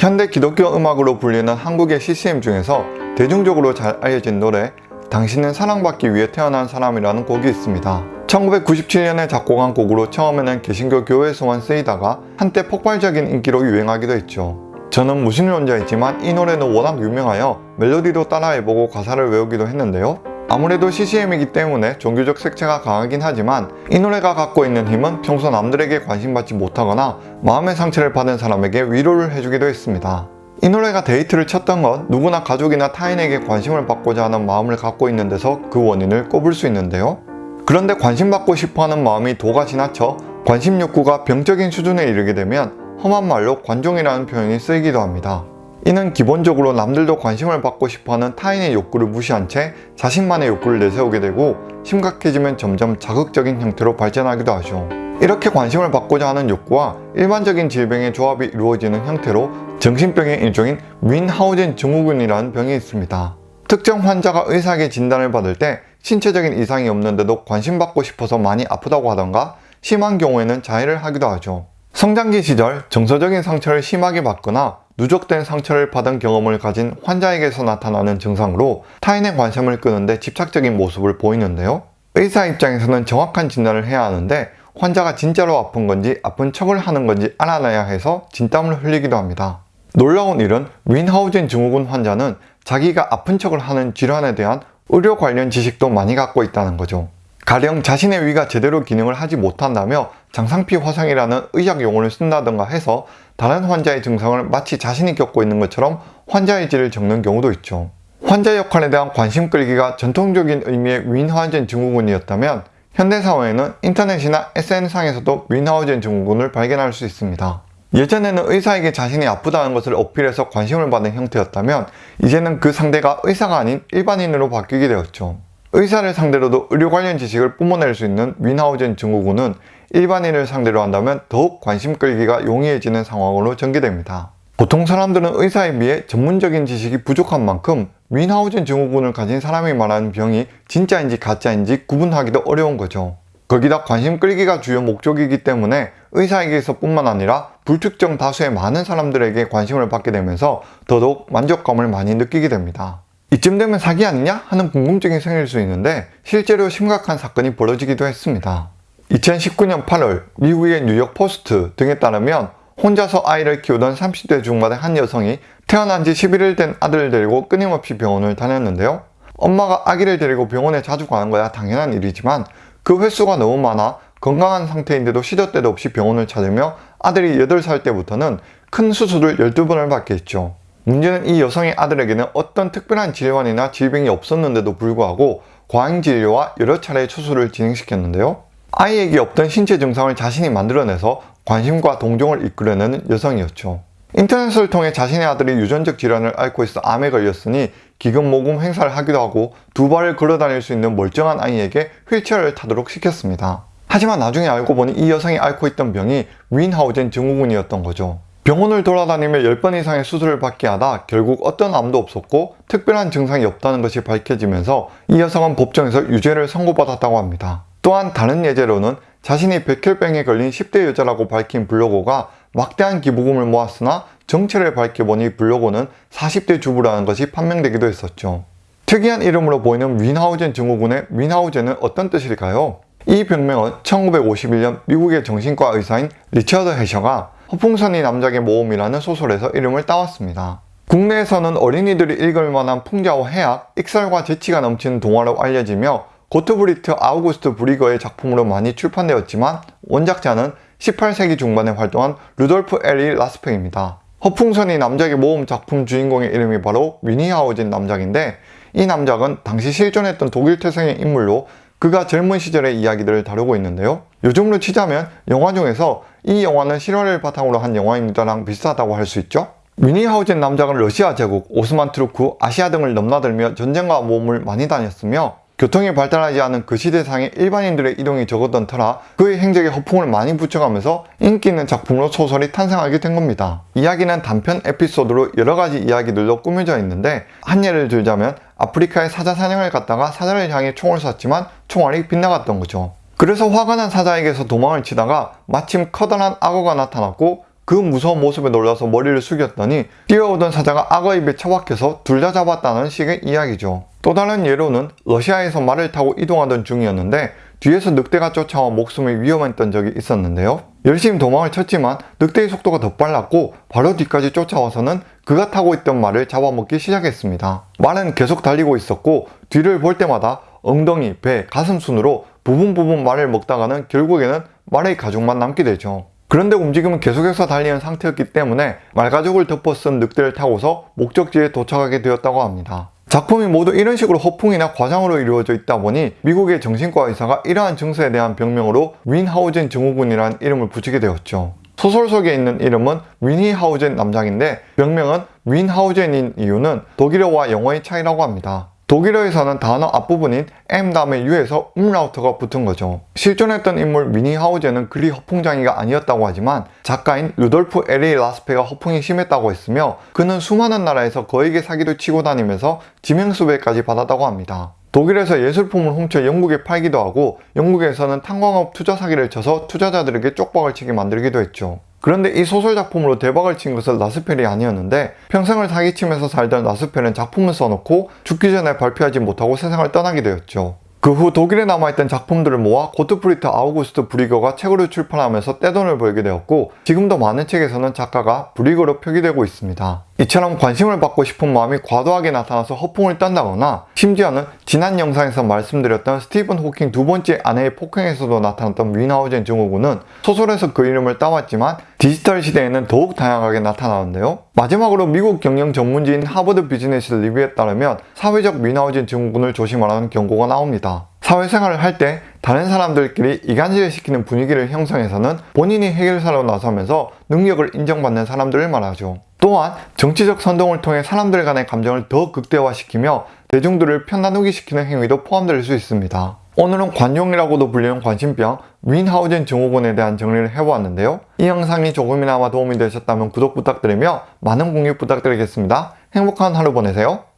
현대 기독교 음악으로 불리는 한국의 CCM 중에서 대중적으로 잘 알려진 노래 당신은 사랑받기 위해 태어난 사람이라는 곡이 있습니다. 1997년에 작곡한 곡으로 처음에는 개신교 교회에서만 쓰이다가 한때 폭발적인 인기로 유행하기도 했죠. 저는 무신론자이지만 이 노래는 워낙 유명하여 멜로디도 따라해보고 가사를 외우기도 했는데요. 아무래도 CCM이기 때문에 종교적 색채가 강하긴 하지만 이 노래가 갖고 있는 힘은 평소 남들에게 관심받지 못하거나 마음의 상처를 받은 사람에게 위로를 해주기도 했습니다. 이 노래가 히트를 쳤던 건 누구나 가족이나 타인에게 관심을 받고자 하는 마음을 갖고 있는 데서 그 원인을 꼽을 수 있는데요. 그런데 관심받고 싶어하는 마음이 도가 지나쳐 관심 욕구가 병적인 수준에 이르게 되면 험한 말로 관종이라는 표현이 쓰이기도 합니다. 이는 기본적으로 남들도 관심을 받고 싶어하는 타인의 욕구를 무시한 채 자신만의 욕구를 내세우게 되고 심각해지면 점점 자극적인 형태로 발전하기도 하죠. 이렇게 관심을 받고자 하는 욕구와 일반적인 질병의 조합이 이루어지는 형태로 정신병의 일종인 뮌하우젠 증후군이라는 병이 있습니다. 특정 환자가 의사에게 진단을 받을 때 신체적인 이상이 없는데도 관심받고 싶어서 많이 아프다고 하던가 심한 경우에는 자해를 하기도 하죠. 성장기 시절 정서적인 상처를 심하게 받거나 누적된 상처를 받은 경험을 가진 환자에게서 나타나는 증상으로 타인의 관심을 끄는데 집착적인 모습을 보이는데요. 의사 입장에서는 정확한 진단을 해야 하는데 환자가 진짜로 아픈 건지 아픈 척을 하는 건지 알아내야 해서 진땀을 흘리기도 합니다. 놀라운 일은 윈하우젠 증후군 환자는 자기가 아픈 척을 하는 질환에 대한 의료 관련 지식도 많이 갖고 있다는 거죠. 가령 자신의 위가 제대로 기능을 하지 못한다며 장상피 화상이라는 의학 용어를 쓴다던가 해서 다른 환자의 증상을 마치 자신이 겪고 있는 것처럼 환자의 질을 적는 경우도 있죠. 환자 역할에 대한 관심 끌기가 전통적인 의미의 윈하우젠 증후군이었다면 현대사회에는 인터넷이나 SNS상에서도 윈하우젠 증후군을 발견할 수 있습니다. 예전에는 의사에게 자신이 아프다는 것을 어필해서 관심을 받는 형태였다면 이제는 그 상대가 의사가 아닌 일반인으로 바뀌게 되었죠. 의사를 상대로도 의료 관련 지식을 뿜어낼 수 있는 윈하우젠 증후군은 일반인을 상대로 한다면 더욱 관심 끌기가 용이해지는 상황으로 전개됩니다. 보통 사람들은 의사에 비해 전문적인 지식이 부족한 만큼 윈하우젠 증후군을 가진 사람이 말하는 병이 진짜인지 가짜인지 구분하기도 어려운 거죠. 거기다 관심 끌기가 주요 목적이기 때문에 의사에게서 뿐만 아니라 불특정 다수의 많은 사람들에게 관심을 받게 되면서 더더욱 만족감을 많이 느끼게 됩니다. 이쯤 되면 사기 아니냐? 하는 궁금증이 생길 수 있는데 실제로 심각한 사건이 벌어지기도 했습니다. 2019년 8월 미국의 뉴욕 포스트 등에 따르면 혼자서 아이를 키우던 30대 중반의 한 여성이 태어난 지 11일 된 아들을 데리고 끊임없이 병원을 다녔는데요. 엄마가 아기를 데리고 병원에 자주 가는 거야 당연한 일이지만 그 횟수가 너무 많아 건강한 상태인데도 시도 때도 없이 병원을 찾으며 아들이 8살 때부터는 큰 수술을 12번을 받게 했죠. 문제는 이 여성의 아들에게는 어떤 특별한 질환이나 질병이 없었는데도 불구하고 과잉 진료와 여러 차례 수술을 진행시켰는데요. 아이에게 없던 신체 증상을 자신이 만들어내서 관심과 동정을 이끌어내는 여성이었죠. 인터넷을 통해 자신의 아들이 유전적 질환을 앓고 있어 암에 걸렸으니 기금모금 행사를 하기도 하고 두 발을 걸어다닐 수 있는 멀쩡한 아이에게 휠체어를 타도록 시켰습니다. 하지만 나중에 알고 보니 이 여성이 앓고 있던 병이 윈하우젠 증후군이었던 거죠. 병원을 돌아다니며 10번 이상의 수술을 받게 하다 결국 어떤 암도 없었고 특별한 증상이 없다는 것이 밝혀지면서 이 여성은 법정에서 유죄를 선고받았다고 합니다. 또한 다른 예제로는 자신이 백혈병에 걸린 10대 여자라고 밝힌 블로거가 막대한 기부금을 모았으나 정체를 밝혀보니 블로거는 40대 주부라는 것이 판명되기도 했었죠. 특이한 이름으로 보이는 뮌하우젠 증후군의 뮌하우젠은 어떤 뜻일까요? 이 병명은 1951년 미국의 정신과 의사인 리처드 애셔가 허풍선이 남작의 모험이라는 소설에서 이름을 따왔습니다. 국내에서는 어린이들이 읽을 만한 풍자와 해학, 익살과 재치가 넘치는 동화로 알려지며 고트프리트 아우구스트 뷔르거의 작품으로 많이 출판되었지만 원작자는 18세기 중반에 활동한 루돌프 에리히 라스페입니다. 허풍선이 남작의 모험 작품 주인공의 이름이 바로 뮌히하우젠 남작인데 이 남작은 당시 실존했던 독일 태생의 인물로 그가 젊은 시절의 이야기들을 다루고 있는데요. 요즘으로 치자면 영화 중에서 이 영화는 실화를 바탕으로 한 영화입니다랑 비슷하다고 할 수 있죠. 뮌히하우젠 남작은 러시아 제국, 오스만 투르크, 아시아 등을 넘나들며 전쟁과 모험을 많이 다녔으며 교통이 발달하지 않은 그 시대상의 일반인들의 이동이 적었던 터라 그의 행적에 허풍을 많이 붙여가면서 인기 있는 작품으로 소설이 탄생하게 된 겁니다. 이야기는 단편 에피소드로 여러가지 이야기들로 꾸며져 있는데 한 예를 들자면 아프리카에 사자 사냥을 갔다가 사자를 향해 총을 쐈지만 총알이 빗나갔던 거죠. 그래서 화가 난 사자에게서 도망을 치다가 마침 커다란 악어가 나타났고 그 무서운 모습에 놀라서 머리를 숙였더니 뛰어오던 사자가 악어 입에 처박혀서 둘 다 잡았다는 식의 이야기죠. 또 다른 예로는 러시아에서 말을 타고 이동하던 중이었는데 뒤에서 늑대가 쫓아와 목숨이 위험했던 적이 있었는데요. 열심히 도망을 쳤지만 늑대의 속도가 더 빨랐고 바로 뒤까지 쫓아와서는 그가 타고 있던 말을 잡아먹기 시작했습니다. 말은 계속 달리고 있었고 뒤를 볼 때마다 엉덩이, 배, 가슴 순으로 부분 부분 말을 먹다가는 결국에는 말의 가죽만 남게 되죠. 그런데 움직임은 계속해서 달리는 상태였기 때문에 말가죽을 덮어 쓴 늑대를 타고서 목적지에 도착하게 되었다고 합니다. 작품이 모두 이런 식으로 허풍이나 과장으로 이루어져 있다 보니 미국의 정신과 의사가 이러한 증세에 대한 병명으로 뮌하우젠 증후군이라는 이름을 붙이게 되었죠. 소설 속에 있는 이름은 뮌히하우젠 남작인데 병명은 뮌하우젠인 이유는 독일어와 영어의 차이라고 합니다. 독일어에서는 단어 앞부분인 M 다음에 U에서 움라우트가 붙은 거죠. 실존했던 인물 뮌히하우젠은 그리 허풍장이가 아니었다고 하지만 작가인 루돌프 에리히 라스페가 허풍이 심했다고 했으며 그는 수많은 나라에서 거액의 사기도 치고 다니면서 지명수배까지 받았다고 합니다. 독일에서 예술품을 훔쳐 영국에 팔기도 하고 영국에서는 탄광업 투자 사기를 쳐서 투자자들에게 쪽박을 치게 만들기도 했죠. 그런데 이 소설 작품으로 대박을 친 것은 라스페가 아니었는데 평생을 사기치면서 살던 라스페는 작품을 써놓고 죽기 전에 발표하지 못하고 세상을 떠나게 되었죠. 그 후 독일에 남아있던 작품들을 모아 고트프리트 아우구스트 뷔르거가 책으로 출판하면서 떼돈을 벌게 되었고 지금도 많은 책에서는 작가가 뷔르거로 표기되고 있습니다. 이처럼 관심을 받고 싶은 마음이 과도하게 나타나서 허풍을 떤다거나 심지어는 지난 영상에서 말씀드렸던 스티븐 호킹 두 번째 아내의 폭행에서도 나타났던 뮌하우젠 증후군은 소설에서 그 이름을 따왔지만 디지털 시대에는 더욱 다양하게 나타나는데요. 마지막으로 미국 경영 전문지인 하버드 비즈니스 리뷰에 따르면 사회적 뮌하우젠 증후군을 조심하라는 경고가 나옵니다. 사회생활을 할 때 다른 사람들끼리 이간질을 시키는 분위기를 형성해서는 본인이 해결사로 나서면서 능력을 인정받는 사람들을 말하죠. 또한 정치적 선동을 통해 사람들 간의 감정을 더 극대화시키며 대중들을 편나누기 시키는 행위도 포함될 수 있습니다. 오늘은 관용이라고도 불리는 관심병 윈하우젠 증후군에 대한 정리를 해보았는데요. 이 영상이 조금이나마 도움이 되셨다면 구독 부탁드리며 많은 공유 부탁드리겠습니다. 행복한 하루 보내세요.